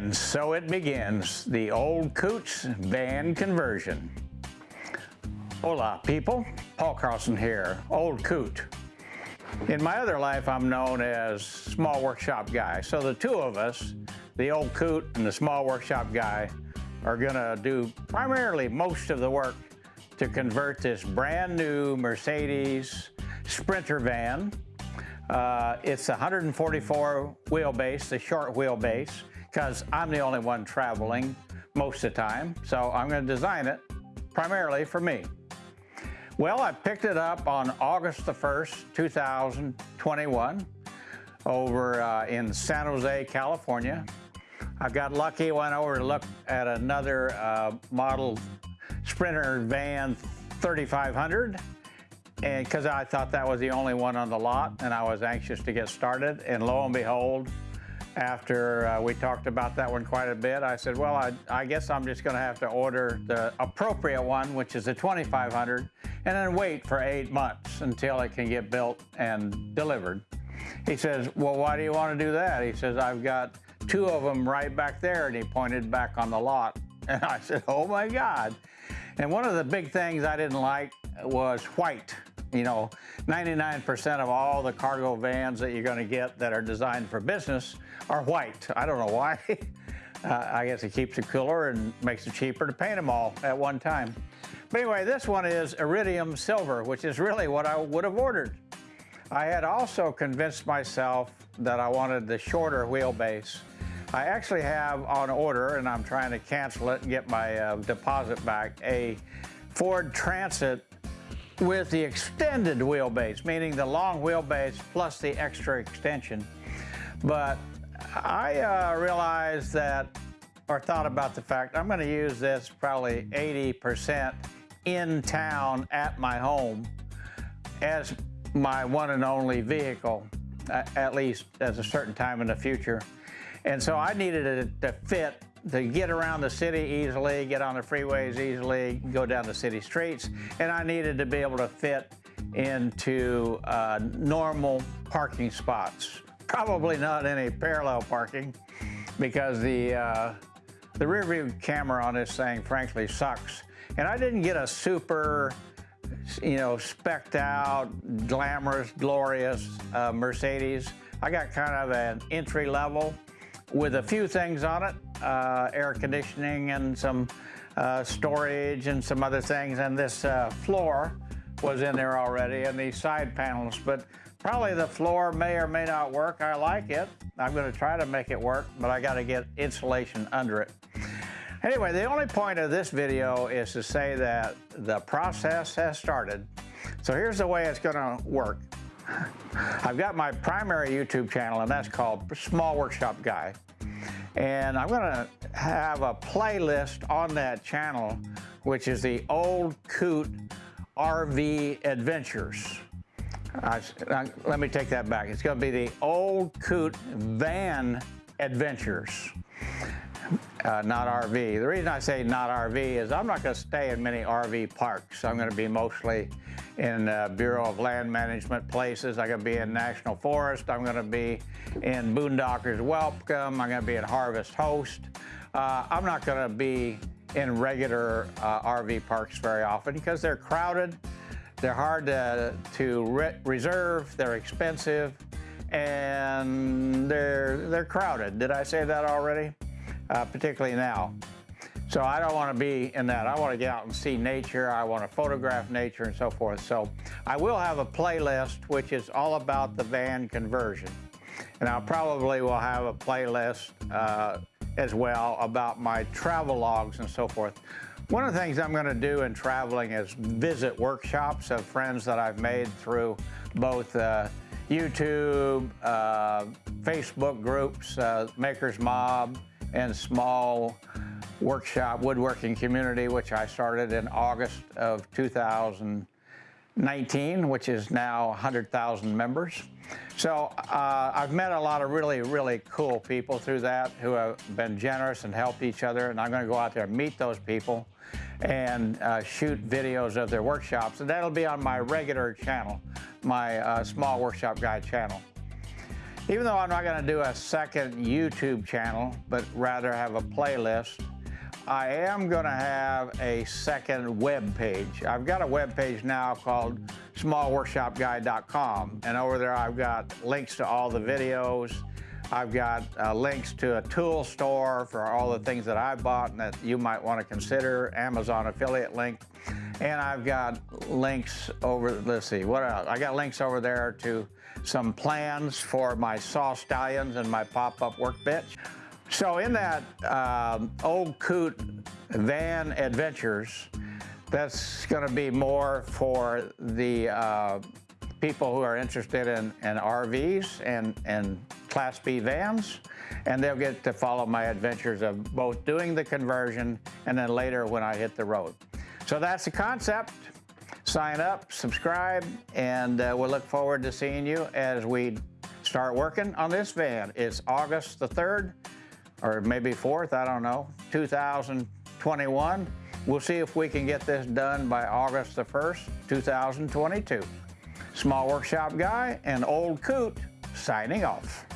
And so it begins, the old Coots van conversion. Hola people, Paul Carlson here, Old Coot. In my other life, I'm known as Small Workshop Guy. So the two of us, the Old Coot and the Small Workshop Guy, are gonna do primarily most of the work to convert this brand new Mercedes Sprinter van. Uh, it's 144 wheelbase, the short wheelbase because I'm the only one traveling most of the time. So I'm going to design it primarily for me. Well, I picked it up on August the 1st, 2021 over uh, in San Jose, California. I got lucky, went over to look at another uh, model Sprinter van 3500 and because I thought that was the only one on the lot and I was anxious to get started and lo and behold after uh, we talked about that one quite a bit, I said, well, I, I guess I'm just going to have to order the appropriate one, which is a 2500, and then wait for eight months until it can get built and delivered. He says, well, why do you want to do that? He says, I've got two of them right back there, and he pointed back on the lot. And I said, oh my God. And one of the big things I didn't like was white. You know, 99% of all the cargo vans that you're going to get that are designed for business are white. I don't know why. uh, I guess it keeps it cooler and makes it cheaper to paint them all at one time. But anyway, this one is iridium silver, which is really what I would have ordered. I had also convinced myself that I wanted the shorter wheelbase. I actually have on order, and I'm trying to cancel it and get my uh, deposit back, a Ford Transit with the extended wheelbase, meaning the long wheelbase plus the extra extension. But I uh, realized that, or thought about the fact, I'm gonna use this probably 80% in town at my home as my one and only vehicle, at least at a certain time in the future. And so I needed it to fit to get around the city easily, get on the freeways easily, go down the city streets, and I needed to be able to fit into uh, normal parking spots. Probably not any parallel parking because the, uh, the rear view camera on this thing frankly sucks. And I didn't get a super, you know, specked out, glamorous, glorious uh, Mercedes. I got kind of an entry level with a few things on it, uh, air conditioning and some uh, storage and some other things. And this uh, floor was in there already and these side panels, but probably the floor may or may not work. I like it. I'm gonna try to make it work, but I gotta get insulation under it. Anyway, the only point of this video is to say that the process has started. So here's the way it's gonna work. I've got my primary YouTube channel, and that's called Small Workshop Guy. And I'm gonna have a playlist on that channel, which is the Old Coot RV Adventures. Uh, let me take that back. It's gonna be the Old Coot Van Adventures uh, not RV. The reason I say not RV is I'm not going to stay in many RV parks. I'm going to be mostly in uh, Bureau of Land Management places. I'm going to be in National Forest. I'm going to be in Boondockers Welcome. I'm going to be in Harvest Host. Uh, I'm not going to be in regular uh, RV parks very often because they're crowded. They're hard to, to re reserve. They're expensive and they're, they're crowded. Did I say that already? Uh, particularly now. So I don't want to be in that. I want to get out and see nature. I want to photograph nature and so forth. So I will have a playlist which is all about the van conversion. And I probably will have a playlist uh, as well about my travel logs and so forth. One of the things I'm going to do in traveling is visit workshops of friends that I've made through both uh, YouTube, uh, Facebook groups, uh, Makers Mob, and small workshop woodworking community, which I started in August of 2019, which is now 100,000 members. So uh, I've met a lot of really, really cool people through that who have been generous and helped each other. And I'm going to go out there and meet those people and uh, shoot videos of their workshops. And that'll be on my regular channel, my uh, Small Workshop Guy channel. Even though I'm not going to do a second YouTube channel, but rather have a playlist, I am going to have a second web page. I've got a web page now called smallworkshopguy.com, and over there I've got links to all the videos. I've got uh, links to a tool store for all the things that I bought and that you might want to consider, Amazon affiliate link. And I've got links over, let's see, what else? I got links over there to some plans for my saw stallions and my pop-up workbench. So in that um, old coot van adventures, that's going to be more for the uh, people who are interested in, in RVs and, and Class B vans, and they'll get to follow my adventures of both doing the conversion and then later when I hit the road. So that's the concept. Sign up, subscribe, and uh, we'll look forward to seeing you as we start working on this van. It's August the 3rd, or maybe 4th, I don't know, 2021. We'll see if we can get this done by August the 1st, 2022. Small Workshop Guy and Old Coot signing off.